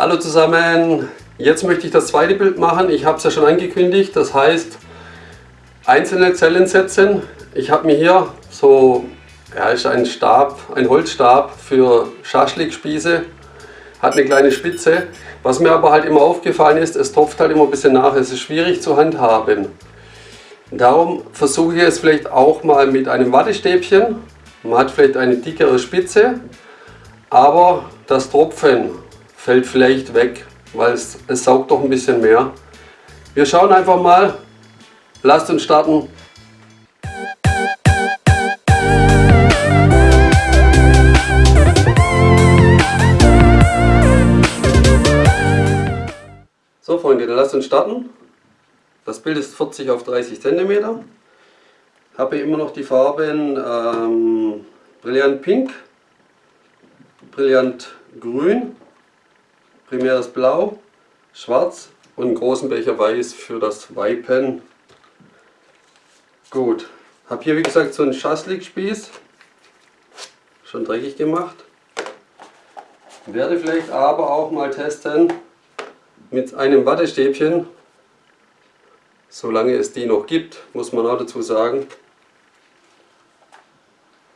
Hallo zusammen, jetzt möchte ich das zweite Bild machen. Ich habe es ja schon angekündigt, das heißt einzelne Zellen setzen. Ich habe mir hier so, ja ist ein Stab, ein Holzstab für Schaschlikspieße, hat eine kleine Spitze. Was mir aber halt immer aufgefallen ist, es tropft halt immer ein bisschen nach, es ist schwierig zu handhaben. Darum versuche ich es vielleicht auch mal mit einem Wattestäbchen. Man hat vielleicht eine dickere Spitze, aber das Tropfen fällt vielleicht weg, weil es, es saugt doch ein bisschen mehr. Wir schauen einfach mal. Lasst uns starten. So Freunde, dann lasst uns starten. Das Bild ist 40 auf 30 cm. Habe immer noch die Farben ähm, Brillant Pink, Brillant Grün primäres Blau, Schwarz und einen großen Becher Weiß für das Weipen. Gut, habe hier wie gesagt so einen Schaschlik-Spieß, schon dreckig gemacht. Werde vielleicht aber auch mal testen mit einem Wattestäbchen, solange es die noch gibt, muss man auch dazu sagen.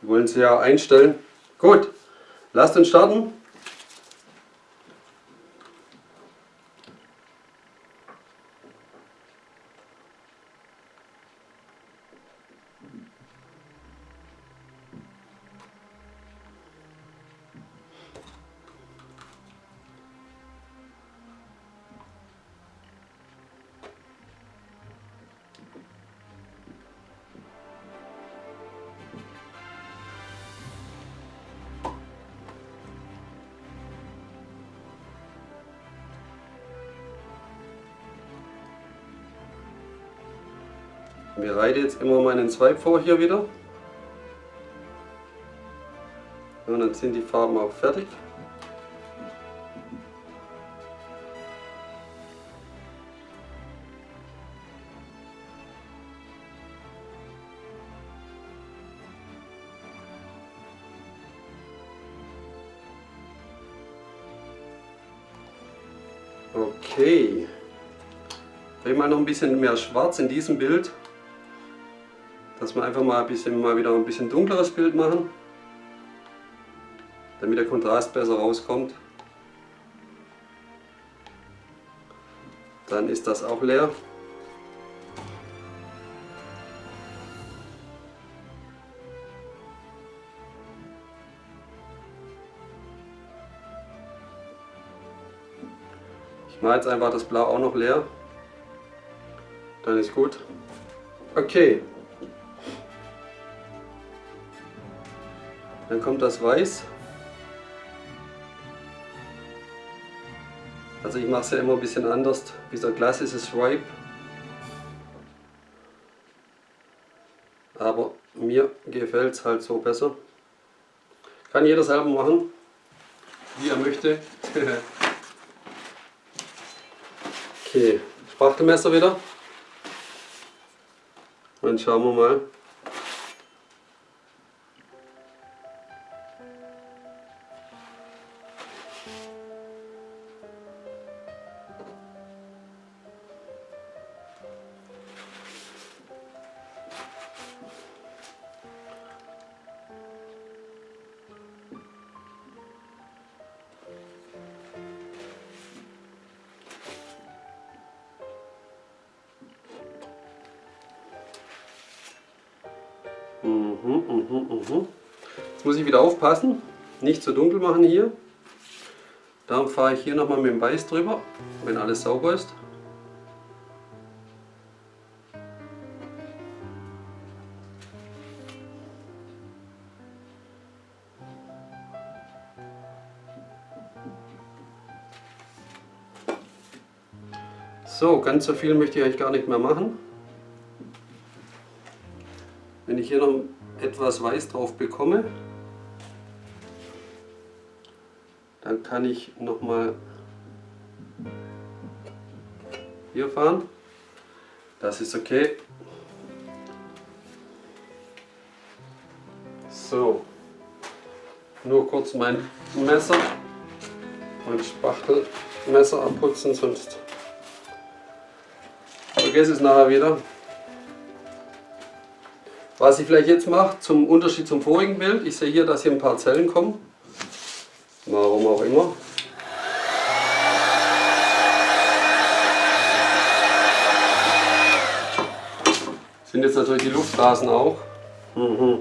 Wollen sie ja einstellen. Gut, lasst uns starten. Wir reite jetzt immer meinen Zweig vor hier wieder. Und dann sind die Farben auch fertig. Okay. Bring mal noch ein bisschen mehr Schwarz in diesem Bild dass wir einfach mal ein bisschen mal wieder ein bisschen dunkleres Bild machen, damit der Kontrast besser rauskommt. Dann ist das auch leer. Ich mache jetzt einfach das Blau auch noch leer. Dann ist gut. Okay, Dann kommt das Weiß. Also ich mache es ja immer ein bisschen anders. Dieser Glas ist es Stripe. Aber mir gefällt es halt so besser. Kann jeder selber machen, wie er möchte. okay, Spachtelmesser wieder. Dann schauen wir mal. Mhm, mhm, mhm. Jetzt muss ich wieder aufpassen, nicht zu dunkel machen hier. Darum fahre ich hier nochmal mit dem Weiß drüber, wenn alles sauber ist. So, ganz so viel möchte ich eigentlich gar nicht mehr machen. Wenn ich hier noch etwas Weiß drauf bekomme, dann kann ich noch mal hier fahren. Das ist okay. So, nur kurz mein Messer. mein Spachtelmesser abputzen, sonst vergesse es nachher wieder. Was ich vielleicht jetzt mache, zum Unterschied zum vorigen Bild, ich sehe hier, dass hier ein paar Zellen kommen. Warum auch immer. Sind jetzt natürlich die Luftblasen auch. Mhm.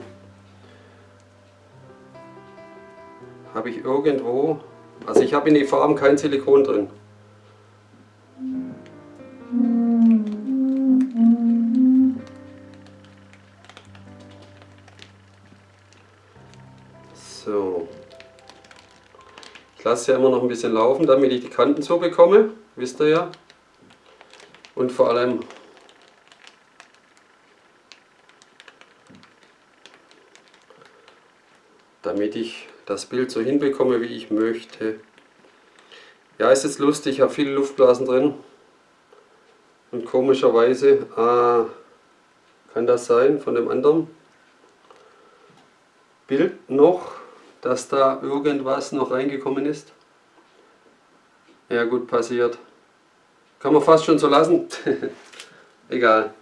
Habe ich irgendwo, also ich habe in die Farben kein Silikon drin. Lasse ja immer noch ein bisschen laufen, damit ich die Kanten so bekomme, wisst ihr ja. Und vor allem damit ich das Bild so hinbekomme, wie ich möchte. Ja, ist jetzt lustig, ich habe viele Luftblasen drin. Und komischerweise, ah, kann das sein von dem anderen Bild noch, dass da irgendwas noch reingekommen ist? Ja gut, passiert. Kann man fast schon so lassen. Egal.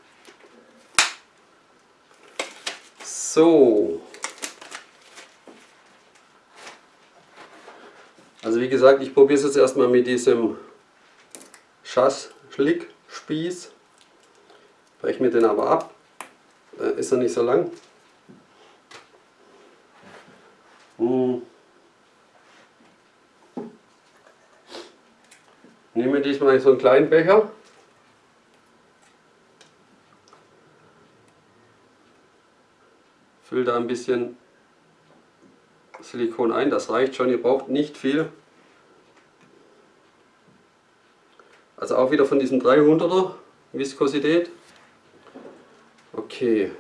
So. Also wie gesagt, ich probiere es jetzt erstmal mit diesem Schass-Schlick-Spieß. Breche mir den aber ab. Da ist er nicht so lang. Hm. Nehme diesmal so einen kleinen Becher. Fülle da ein bisschen Silikon ein, das reicht schon, ihr braucht nicht viel. Also auch wieder von diesem 300er Viskosität. Okay.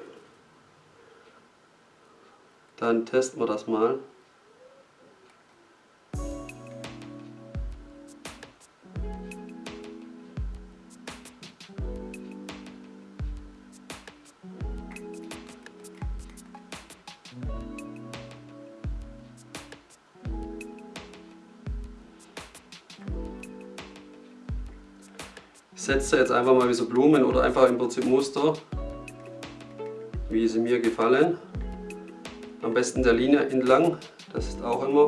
Dann testen wir das mal. Setze jetzt einfach mal wie so Blumen oder einfach im Prinzip Muster, wie sie mir gefallen. Am besten der Linie entlang, das ist auch immer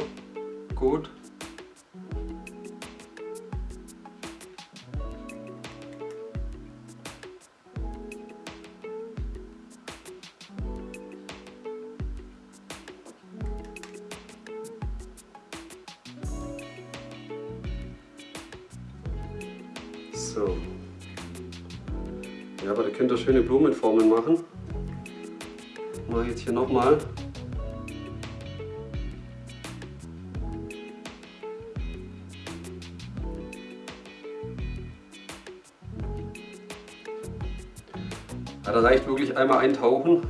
gut. Schöne Blumenformen machen. Mache jetzt hier nochmal. Ja, da reicht wirklich einmal eintauchen.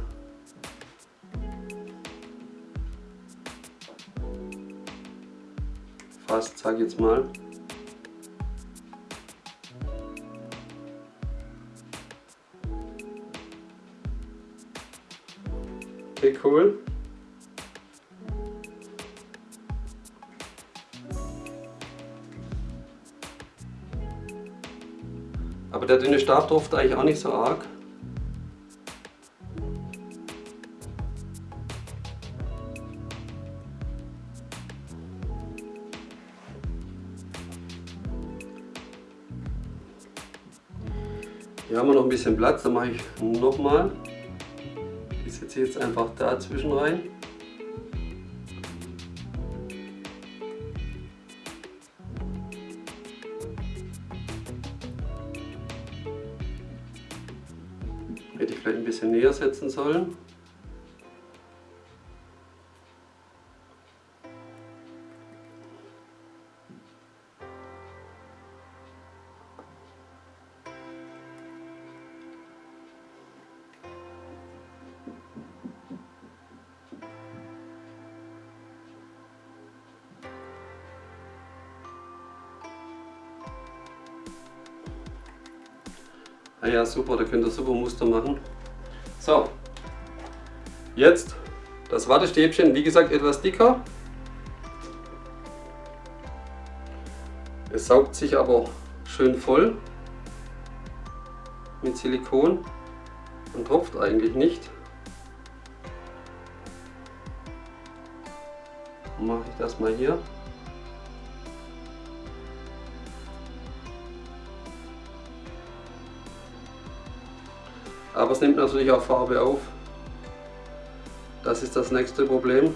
Fast, sag jetzt mal. Okay, cool. Aber der dünne Stab durfte eigentlich auch nicht so arg. Hier haben wir noch ein bisschen Platz, dann mache ich nochmal setze jetzt einfach dazwischen rein. Hätte ich vielleicht ein bisschen näher setzen sollen. Ah ja, super, da könnt ihr super Muster machen. So, jetzt das Wattestäbchen, wie gesagt etwas dicker. Es saugt sich aber schön voll mit Silikon und tropft eigentlich nicht. Mache ich das mal hier. Aber es nimmt natürlich auch Farbe auf. Das ist das nächste Problem.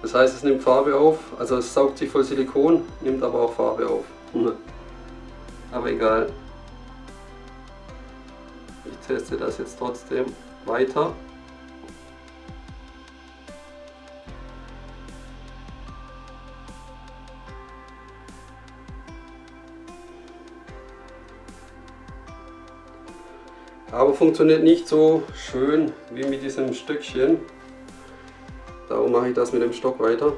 Das heißt, es nimmt Farbe auf, also es saugt sich voll Silikon, nimmt aber auch Farbe auf. aber egal. Ich teste das jetzt trotzdem weiter. Aber funktioniert nicht so schön wie mit diesem Stückchen. Darum mache ich das mit dem Stock weiter.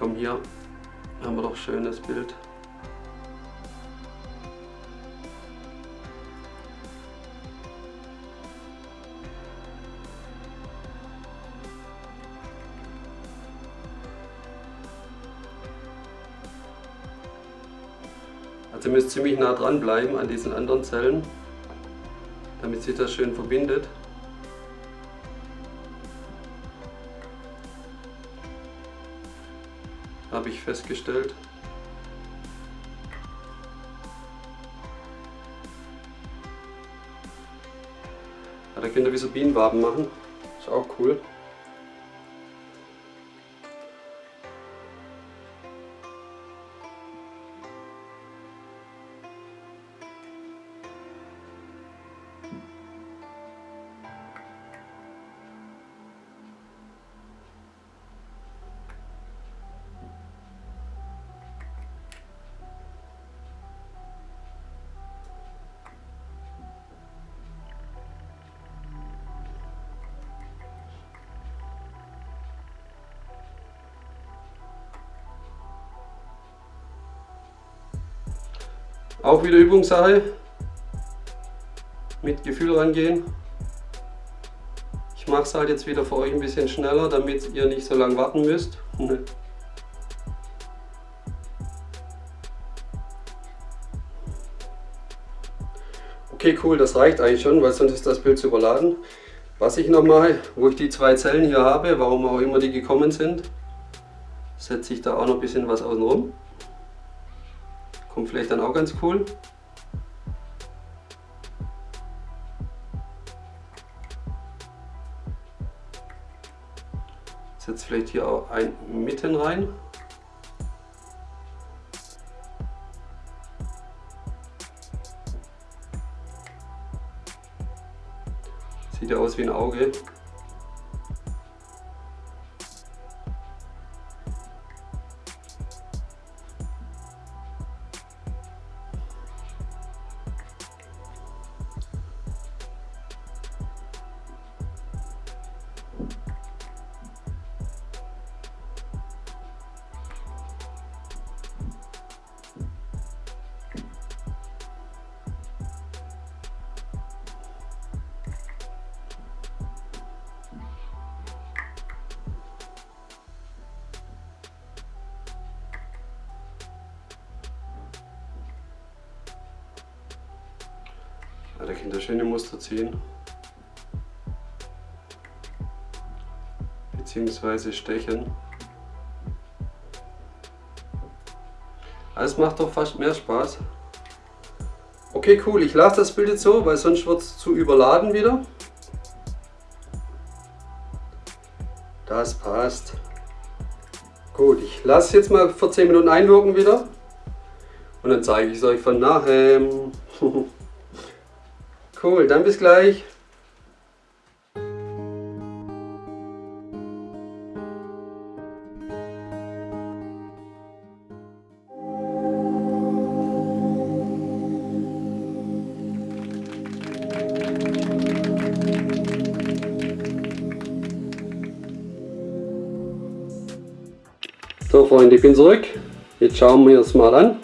Komm hier, haben wir doch schönes Bild. Ihr müsst ziemlich nah dran bleiben an diesen anderen Zellen, damit sich das schön verbindet. Habe ich festgestellt. Da könnt ihr wie so Bienenwaben machen. Ist auch cool. Auch wieder Übungssache. Mit Gefühl rangehen. Ich mache es halt jetzt wieder für euch ein bisschen schneller, damit ihr nicht so lange warten müsst. Okay, cool, das reicht eigentlich schon, weil sonst ist das Bild zu überladen. Was ich noch mache, wo ich die zwei Zellen hier habe, warum auch immer die gekommen sind, setze ich da auch noch ein bisschen was außen rum. Vielleicht dann auch ganz cool. Setzt vielleicht hier auch ein mitten rein. Sieht ja aus wie ein Auge. Ja, da könnt ihr schöne Muster ziehen. Beziehungsweise stechen. Das macht doch fast mehr Spaß. Okay, cool. Ich lasse das Bild jetzt so, weil sonst wird es zu überladen wieder. Das passt. Gut, ich lasse jetzt mal für 10 Minuten einwirken wieder. Und dann zeige ich es euch von nachher. Cool, dann bis gleich. So Freunde, ich bin zurück. Jetzt schauen wir uns mal an.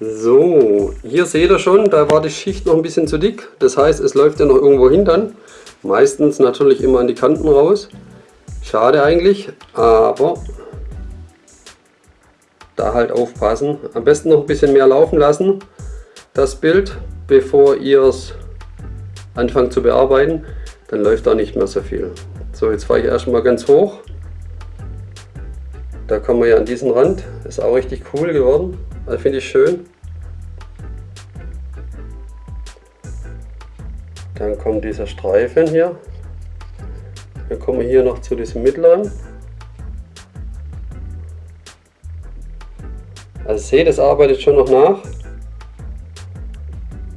So, hier seht ihr schon, da war die Schicht noch ein bisschen zu dick. Das heißt, es läuft ja noch irgendwo hin dann. Meistens natürlich immer an die Kanten raus. Schade eigentlich, aber da halt aufpassen. Am besten noch ein bisschen mehr laufen lassen, das Bild, bevor ihr es anfangt zu bearbeiten. Dann läuft da nicht mehr so viel. So, jetzt fahre ich erstmal ganz hoch. Da kommen wir ja an diesen Rand. Ist auch richtig cool geworden. Also finde ich schön. Dann kommt dieser Streifen hier. Dann kommen wir hier noch zu diesem mittleren. Also seht, es arbeitet schon noch nach.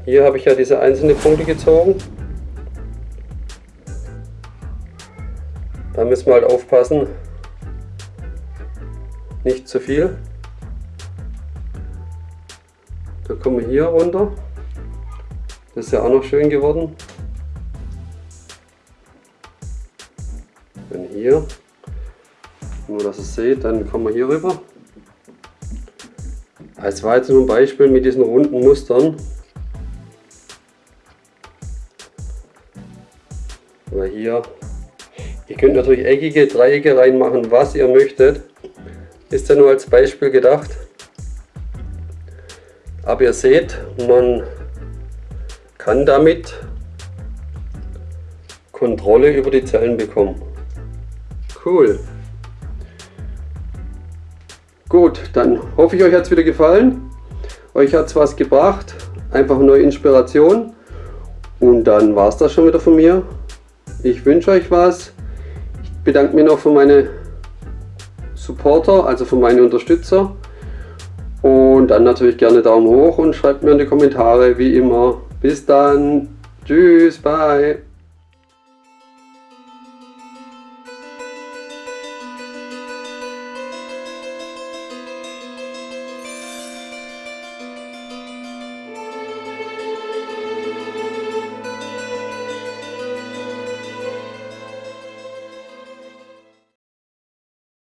Hier habe ich ja diese einzelnen Punkte gezogen. Da müssen wir halt aufpassen, nicht zu viel. Da kommen wir hier runter. Das ist ja auch noch schön geworden. Hier, nur dass ihr seht, dann kommen wir hier rüber. Es war jetzt nur ein Beispiel mit diesen runden Mustern. Weil hier, ihr könnt natürlich eckige Dreiecke reinmachen, was ihr möchtet. Ist ja nur als Beispiel gedacht. Aber ihr seht, man kann damit Kontrolle über die Zellen bekommen. Cool. Gut, dann hoffe ich, euch hat es wieder gefallen. Euch hat es was gebracht. Einfach neue Inspiration. Und dann war es das schon wieder von mir. Ich wünsche euch was. Ich bedanke mich noch für meine Supporter, also für meine Unterstützer. Und dann natürlich gerne Daumen hoch und schreibt mir in die Kommentare, wie immer. Bis dann. Tschüss, bye.